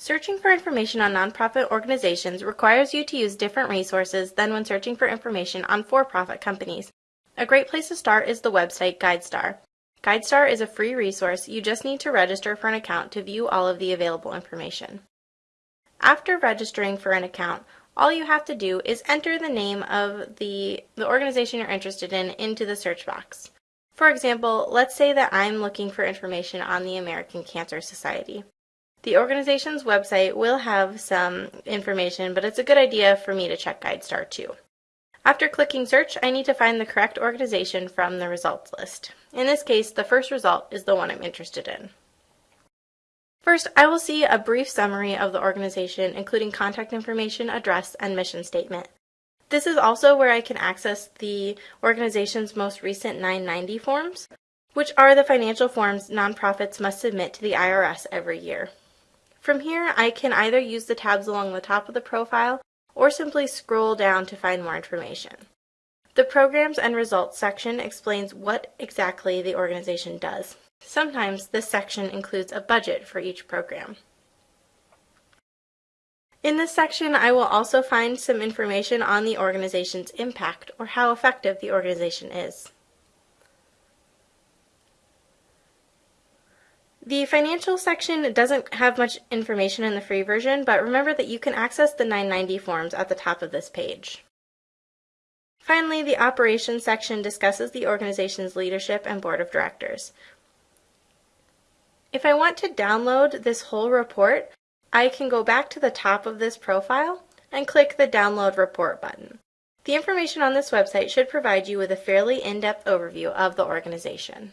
Searching for information on nonprofit organizations requires you to use different resources than when searching for information on for-profit companies. A great place to start is the website GuideStar. GuideStar is a free resource. You just need to register for an account to view all of the available information. After registering for an account, all you have to do is enter the name of the, the organization you're interested in into the search box. For example, let's say that I'm looking for information on the American Cancer Society. The organization's website will have some information, but it's a good idea for me to check GuideStar too. After clicking search, I need to find the correct organization from the results list. In this case, the first result is the one I'm interested in. First, I will see a brief summary of the organization, including contact information, address, and mission statement. This is also where I can access the organization's most recent 990 forms, which are the financial forms nonprofits must submit to the IRS every year. From here, I can either use the tabs along the top of the profile or simply scroll down to find more information. The Programs and Results section explains what exactly the organization does. Sometimes this section includes a budget for each program. In this section, I will also find some information on the organization's impact or how effective the organization is. The financial section doesn't have much information in the free version, but remember that you can access the 990 forms at the top of this page. Finally, the operations section discusses the organization's leadership and board of directors. If I want to download this whole report, I can go back to the top of this profile and click the Download Report button. The information on this website should provide you with a fairly in-depth overview of the organization.